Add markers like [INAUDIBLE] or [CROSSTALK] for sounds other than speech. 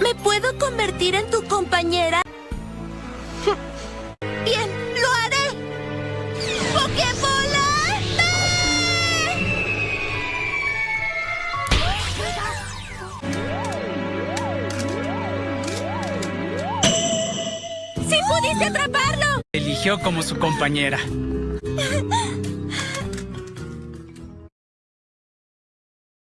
¿Me puedo convertir en tu compañera? Bien, lo haré. ¡Pokébola! ¡Sí pudiste atraparlo! Eligió como su compañera. [LAUGHS]